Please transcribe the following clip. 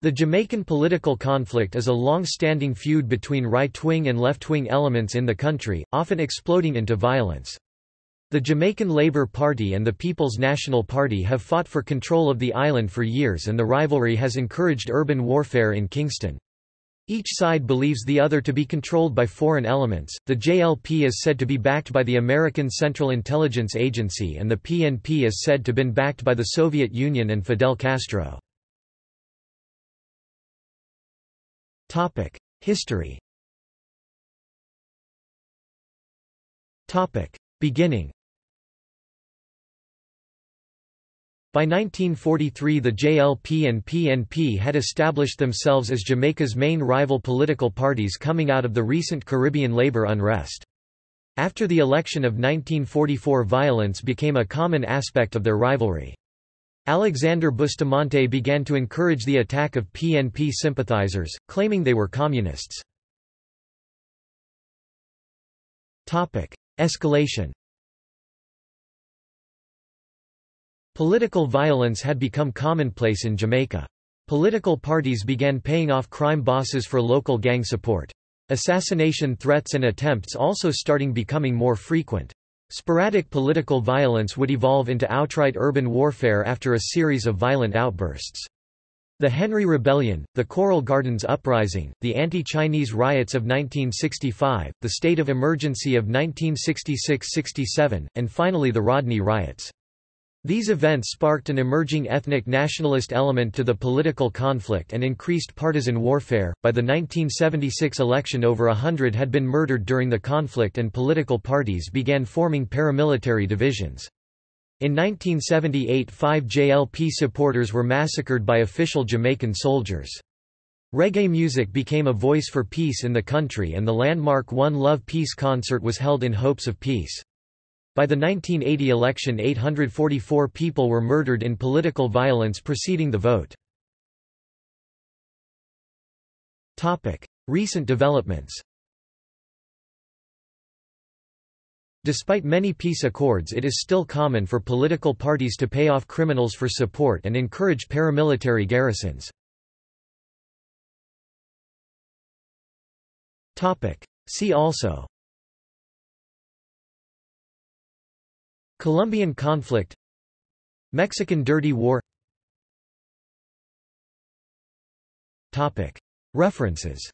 The Jamaican political conflict is a long-standing feud between right-wing and left-wing elements in the country, often exploding into violence. The Jamaican Labour Party and the People's National Party have fought for control of the island for years and the rivalry has encouraged urban warfare in Kingston. Each side believes the other to be controlled by foreign elements. The JLP is said to be backed by the American Central Intelligence Agency and the PNP is said to have been backed by the Soviet Union and Fidel Castro. Topic: History. Topic: Beginning. By 1943 the JLP and PNP had established themselves as Jamaica's main rival political parties coming out of the recent Caribbean labor unrest. After the election of 1944 violence became a common aspect of their rivalry. Alexander Bustamante began to encourage the attack of PNP sympathizers, claiming they were communists. Escalation Political violence had become commonplace in Jamaica. Political parties began paying off crime bosses for local gang support. Assassination threats and attempts also starting becoming more frequent. Sporadic political violence would evolve into outright urban warfare after a series of violent outbursts. The Henry Rebellion, the Coral Gardens Uprising, the anti-Chinese riots of 1965, the state of emergency of 1966–67, and finally the Rodney riots. These events sparked an emerging ethnic nationalist element to the political conflict and increased partisan warfare. By the 1976 election, over a hundred had been murdered during the conflict, and political parties began forming paramilitary divisions. In 1978, five JLP supporters were massacred by official Jamaican soldiers. Reggae music became a voice for peace in the country, and the landmark One Love Peace concert was held in hopes of peace. By the 1980 election 844 people were murdered in political violence preceding the vote. Recent developments Despite many peace accords it is still common for political parties to pay off criminals for support and encourage paramilitary garrisons. See also Colombian conflict Mexican Dirty War. References